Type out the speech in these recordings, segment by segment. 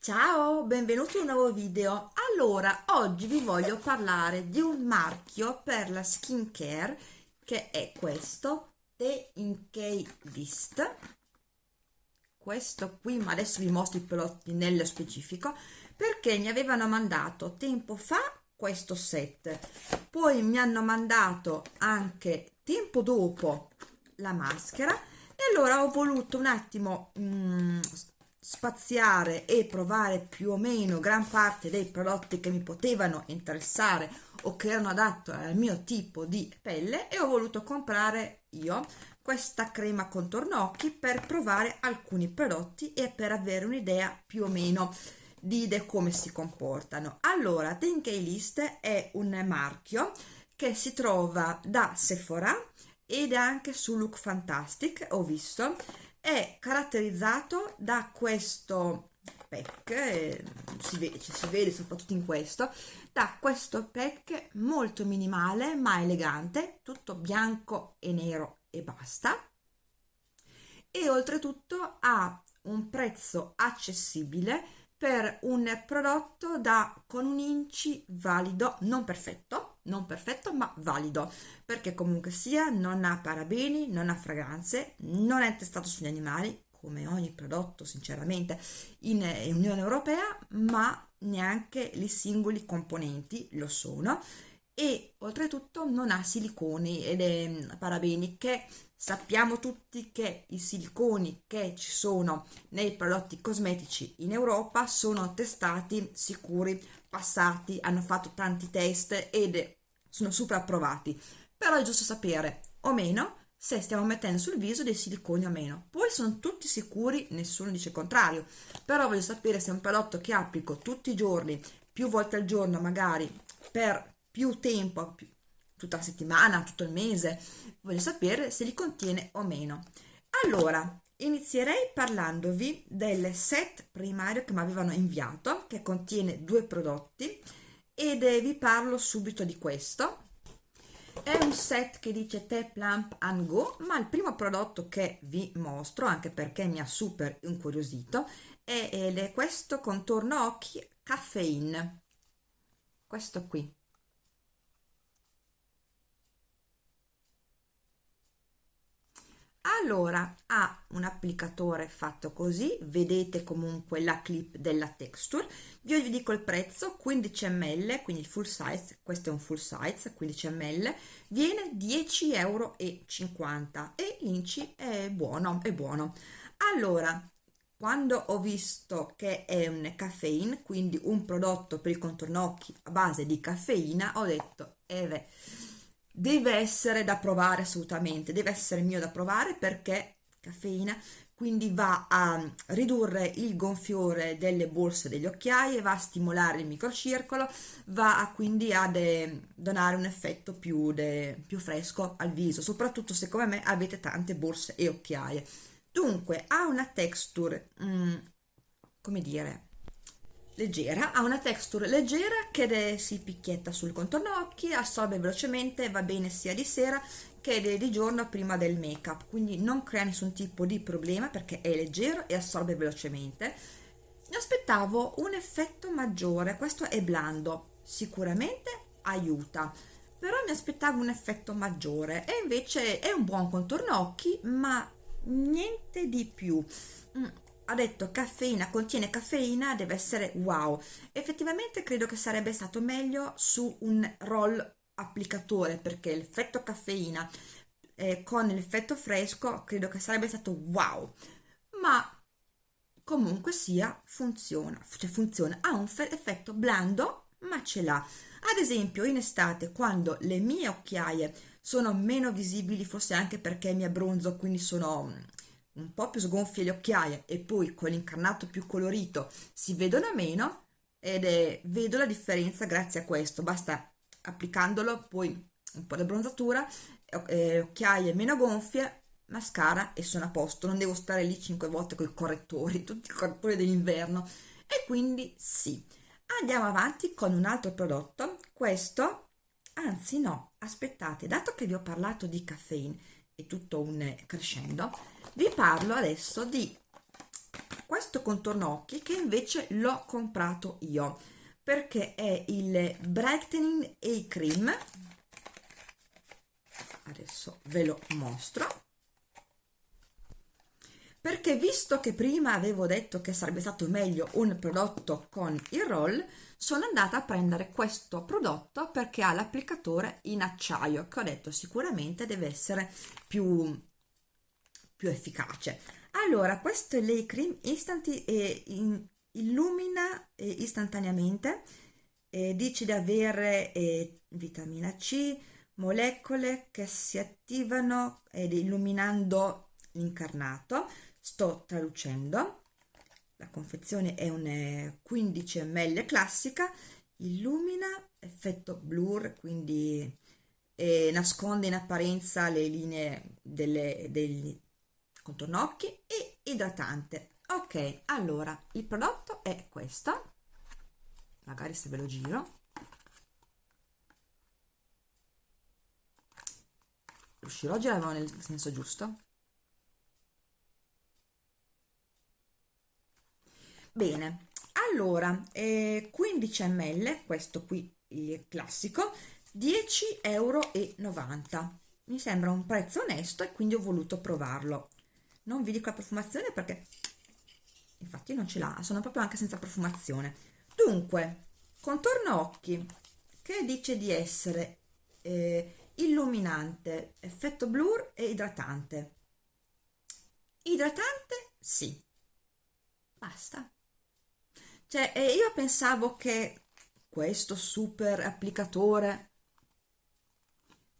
Ciao, benvenuti in un nuovo video. Allora, oggi vi voglio parlare di un marchio per la skincare che è questo, The Inkey List. Questo qui, ma adesso vi mostro i prodotti nello specifico, perché mi avevano mandato tempo fa questo set, poi mi hanno mandato anche tempo dopo la maschera e allora ho voluto un attimo mm, spaziare e provare più o meno gran parte dei prodotti che mi potevano interessare o che erano adatti al mio tipo di pelle e ho voluto comprare io questa crema contorno occhi per provare alcuni prodotti e per avere un'idea più o meno di come si comportano. Allora Think List è un marchio che si trova da Sephora ed anche su Look Fantastic ho visto è caratterizzato da questo pack eh, si, vede, si vede soprattutto in questo da questo pack molto minimale ma elegante tutto bianco e nero e basta. E oltretutto ha un prezzo accessibile per un prodotto da con un inci valido non perfetto non perfetto ma valido. Perché comunque sia non ha parabeni non ha fragranze non è testato sugli animali come ogni prodotto sinceramente in, in Unione Europea ma neanche i singoli componenti lo sono. E oltretutto non ha siliconi ed è parabeni che sappiamo tutti che i siliconi che ci sono nei prodotti cosmetici in Europa sono testati sicuri passati hanno fatto tanti test ed sono super approvati però è giusto sapere o meno se stiamo mettendo sul viso dei siliconi o meno. Poi sono tutti sicuri nessuno dice il contrario. Però voglio sapere se è un prodotto che applico tutti i giorni più volte al giorno magari per più tempo più, tutta la settimana tutto il mese voglio sapere se li contiene o meno. Allora inizierei parlandovi del set primario che mi avevano inviato che contiene due prodotti ed vi parlo subito di questo. È un set che dice Tap Lamp and Go ma il primo prodotto che vi mostro anche perché mi ha super incuriosito è, è questo contorno occhi caffeine. Questo qui allora ha un applicatore fatto così vedete comunque la clip della texture. Io vi dico il prezzo 15 ml quindi il full size questo è un full size 15 ml viene 10,50 euro e l'inci è buono è buono. Allora quando ho visto che è un caffeine quindi un prodotto per il contorno occhi a base di caffeina ho detto eh beh deve essere da provare assolutamente, deve essere mio da provare perché caffeina quindi va a ridurre il gonfiore delle borse degli occhiai, va a stimolare il microcircolo, va a, quindi a donare un effetto più, più fresco al viso, soprattutto se come me avete tante borse e occhiaie. Dunque ha una texture, mm, come dire, leggera, ha una texture leggera che si picchietta sul contorno occhi, assorbe velocemente, va bene sia di sera che di giorno prima del make up, quindi non crea nessun tipo di problema perché è leggero e assorbe velocemente. Mi aspettavo un effetto maggiore, questo è blando, sicuramente aiuta, però mi aspettavo un effetto maggiore e invece è un buon contorno occhi ma niente di più. Ha detto caffeina, contiene caffeina, deve essere wow. Effettivamente credo che sarebbe stato meglio su un roll applicatore perché l'effetto caffeina eh, con l'effetto fresco credo che sarebbe stato wow. Ma comunque sia funziona, cioè funziona, ha un effetto blando ma ce l'ha. Ad esempio in estate quando le mie occhiaie sono meno visibili, forse anche perché mi abbronzo, quindi sono un po' più sgonfie le occhiaie e poi con l'incarnato più colorito si vedono meno ed è, vedo la differenza grazie a questo. Basta applicandolo poi un po' di abbronzatura eh, occhiaie meno gonfie mascara e sono a posto. Non devo stare lì 5 volte con i correttori tutti i correttori dell'inverno. E quindi sì. Andiamo avanti con un altro prodotto. Questo anzi no aspettate dato che vi ho parlato di caffeine e tutto un crescendo. Vi parlo adesso di questo contorno occhi che invece l'ho comprato io perché è il Brightening A Cream. Adesso ve lo mostro perché visto che prima avevo detto che sarebbe stato meglio un prodotto con il roll sono andata a prendere questo prodotto perché ha l'applicatore in acciaio che ho detto sicuramente deve essere più, più efficace. Allora questo è l'E Cream istanti, eh, in, illumina eh, istantaneamente eh, dice di avere eh, vitamina C molecole che si attivano ed illuminando l'incarnato sto traducendo. La confezione è un 15 ml classica illumina effetto blur quindi eh, nasconde in apparenza le linee delle, degli contorno occhi e idratante. Ok allora il prodotto è questo. Magari se ve lo giro. Riuscirò a girarlo nel senso giusto bene allora eh, 15 ml questo qui il classico 10,90 euro mi sembra un prezzo onesto e quindi ho voluto provarlo. Non vi dico la profumazione perché infatti non ce l'ha sono proprio anche senza profumazione. Dunque contorno occhi che dice di essere eh, illuminante effetto blur e idratante? Idratante sì. Basta cioè, io pensavo che questo super applicatore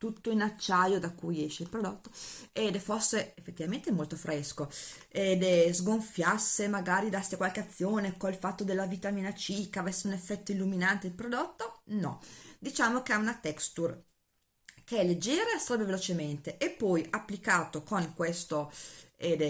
tutto in acciaio da cui esce il prodotto ed fosse effettivamente molto fresco ed sgonfiasse magari dasse qualche azione col fatto della vitamina C che avesse un effetto illuminante il prodotto no. Diciamo che ha una texture che è leggera e assorbe velocemente e poi applicato con questo ed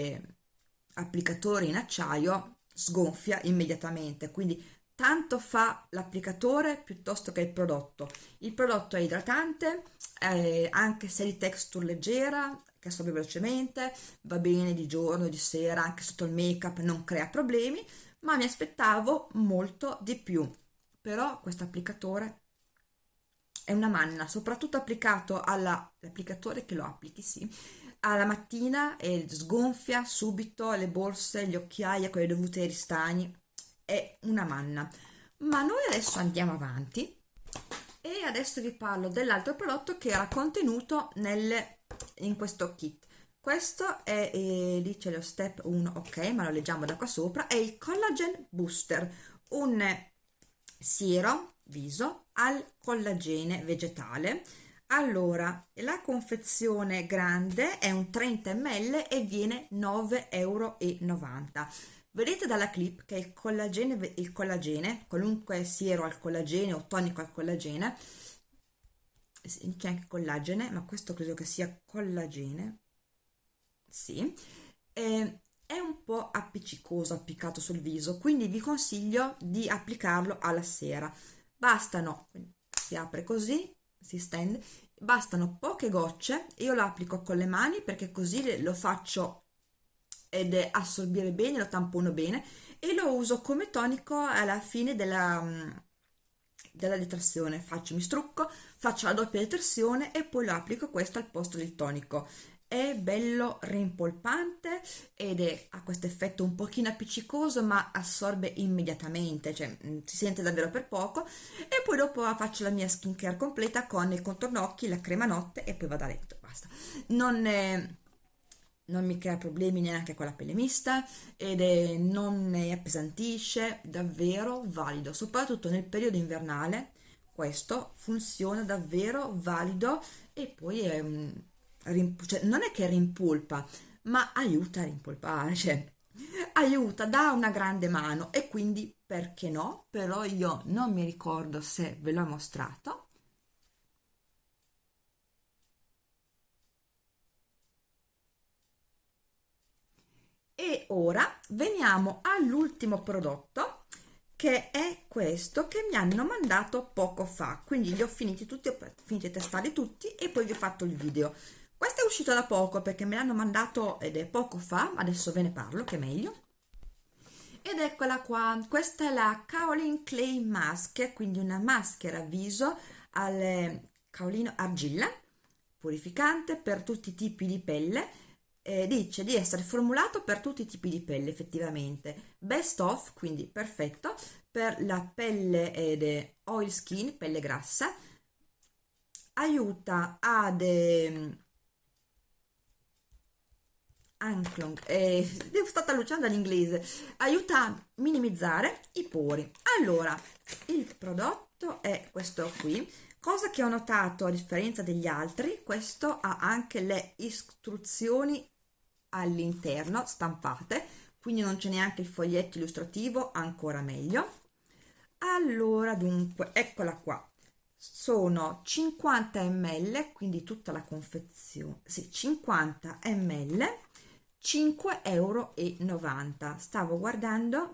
applicatore in acciaio sgonfia immediatamente. Quindi tanto fa l'applicatore piuttosto che il prodotto. Il prodotto è idratante eh, anche se di texture leggera che assorbe velocemente va bene di giorno di sera anche sotto il make up non crea problemi ma mi aspettavo molto di più. Però questo applicatore è una manna soprattutto applicato all'applicatore che lo applichi sì alla mattina e sgonfia subito le borse, gli occhiali con le dovute ai ristagni, è una manna. Ma noi adesso andiamo avanti e adesso vi parlo dell'altro prodotto che era contenuto nel, in questo kit. Questo è, eh, lì c'è lo step 1, ok, ma lo leggiamo da qua sopra, è il Collagen Booster, un siero viso al collagene vegetale allora la confezione grande è un 30 ml e viene 9,90 euro vedete dalla clip che il collagene il collagene qualunque siero al collagene o tonico al collagene? C'è anche collagene ma questo credo che sia collagene. Sì. Eh, è un po' appiccicoso appiccato sul viso quindi vi consiglio di applicarlo alla sera. Bastano si apre così si stende bastano poche gocce io lo applico con le mani perché così lo faccio ed assorbire bene lo tampono bene e lo uso come tonico alla fine della, mm, della detersione faccio mi strucco faccio la doppia detersione e poi lo applico questo al posto del tonico è bello rimpolpante ed è, ha questo effetto un pochino appiccicoso ma assorbe immediatamente, cioè mm, si sente davvero per poco e poi dopo faccio la mia skincare completa con il contorno occhi, la crema notte e poi vado a letto, basta. Non, è, non mi crea problemi neanche con la pelle mista ed è, non ne appesantisce, davvero valido, soprattutto nel periodo invernale questo funziona davvero valido e poi è un cioè, non è che rimpolpa, ma aiuta a rimpolpare, cioè, aiuta, dà una grande mano e quindi perché no? Però io non mi ricordo se ve l'ho mostrato. E ora veniamo all'ultimo prodotto che è questo che mi hanno mandato poco fa quindi li ho finiti tutti ho finito di testarli tutti e poi vi ho fatto il video questo è uscito da poco perché me l'hanno mandato ed è poco fa adesso ve ne parlo che è meglio. Ed eccola qua. Questa è la Kaolin Clay Mask quindi una maschera viso al kaolino argilla purificante per tutti i tipi di pelle. Eh, dice di essere formulato per tutti i tipi di pelle effettivamente. Best of quindi perfetto per la pelle ed oil skin pelle grassa. Aiuta ad eh, Anklong, eh, devo stata all'inglese, aiuta a minimizzare i pori. Allora, il prodotto è questo qui, cosa che ho notato a differenza degli altri, questo ha anche le istruzioni all'interno stampate, quindi non c'è neanche il foglietto illustrativo, ancora meglio. Allora, dunque, eccola qua, sono 50 ml, quindi tutta la confezione, sì, 50 ml 5,90 euro stavo guardando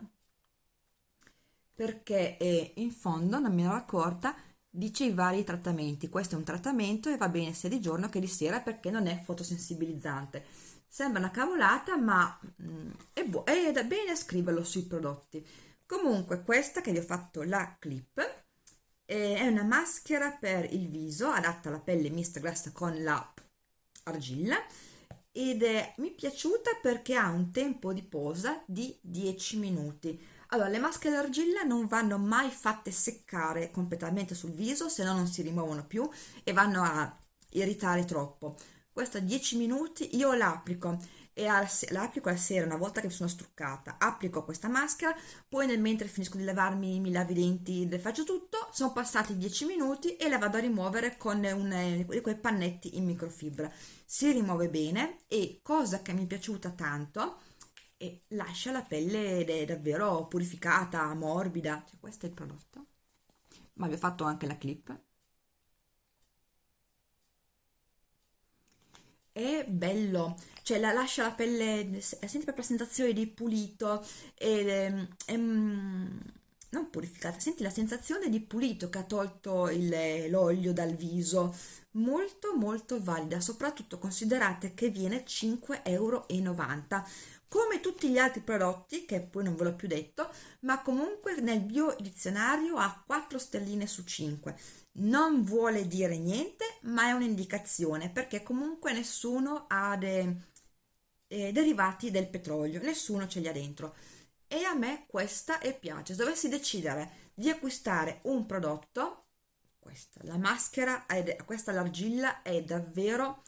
perché eh, in fondo non mi ero accorta dice i vari trattamenti. Questo è un trattamento e va bene sia di giorno che di sera perché non è fotosensibilizzante. Sembra una cavolata ma mm, è, è bene scriverlo sui prodotti. Comunque questa che vi ho fatto la clip eh, è una maschera per il viso adatta alla pelle mista grassa con la argilla ed è, mi è piaciuta perché ha un tempo di posa di 10 minuti. Allora, le maschere d'argilla non vanno mai fatte seccare completamente sul viso, se no non si rimuovono più e vanno a irritare troppo. Questa 10 minuti io l'applico e applico la sera una volta che mi sono struccata. Applico questa maschera poi nel mentre finisco di lavarmi mi lavo i denti faccio tutto sono passati 10 minuti e la vado a rimuovere con un, quei pannetти in microfibra si rimuove bene e cosa che mi è piaciuta tanto e lascia la pelle davvero purificata morbida. Cioè, questo è il prodotto. Ma vi ho fatto anche la clip è bello, cioè la lascia la pelle, senti proprio la sensazione di pulito, e, è, non purificata, senti la sensazione di pulito che ha tolto l'olio dal viso, molto molto valida, soprattutto considerate che viene 5,90 euro come tutti gli altri prodotti che poi non ve l'ho più detto ma comunque nel bio dizionario ha 4 stelline su 5 non vuole dire niente ma è un'indicazione perché comunque nessuno ha dei eh, derivati del petrolio nessuno ce li ha dentro. E a me questa è piace. Se dovessi decidere di acquistare un prodotto questa la maschera questa l'argilla è davvero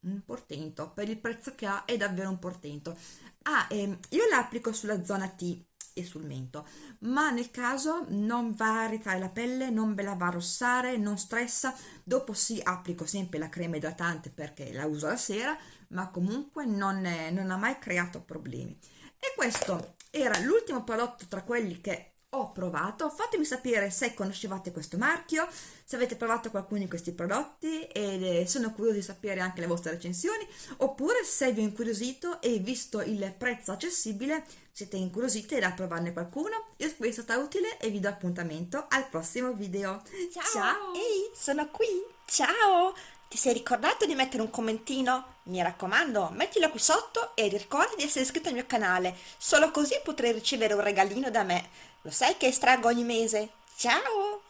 un portento per il prezzo che ha è davvero un portento ah, ehm, io l'applico sulla zona T e sul mento ma nel caso non va a ritrarre la pelle non ve la va a rossare non stressa dopo sì applico sempre la crema idratante perché la uso la sera ma comunque non, è, non ha mai creato problemi. E questo era l'ultimo prodotto tra quelli che ho provato fatemi sapere se conoscevate questo marchio se avete provato qualcuno di questi prodotti e sono curiosa di sapere anche le vostre recensioni oppure se vi ho incuriosito e visto il prezzo accessibile siete incuriosite da provarne qualcuno io spero sia stata utile e vi do appuntamento al prossimo video ciao, ciao. ehi sono qui ciao ti sei ricordato di mettere un commentino? Mi raccomando, mettilo qui sotto e ricorda di essere iscritto al mio canale, solo così potrai ricevere un regalino da me. Lo sai che estraggo ogni mese? Ciao!